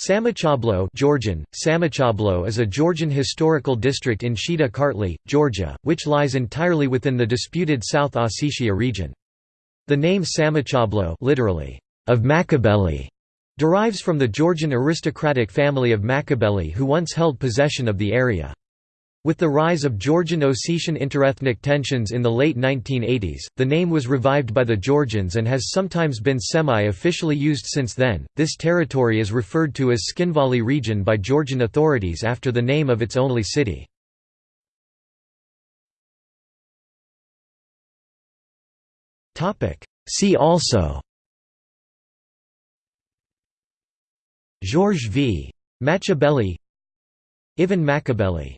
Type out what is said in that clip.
Samachablo Georgian, Samachablo is a Georgian historical district in Shida Kartli, Georgia, which lies entirely within the disputed South Ossetia region. The name Samachablo literally, of Machabeli, derives from the Georgian aristocratic family of Machabeli who once held possession of the area. With the rise of Georgian-Ossetian interethnic tensions in the late 1980s, the name was revived by the Georgians and has sometimes been semi-officially used since then. This territory is referred to as Tskhinvali region by Georgian authorities after the name of its only city. Topic: See also George v. Machabeli Ivan Machabeli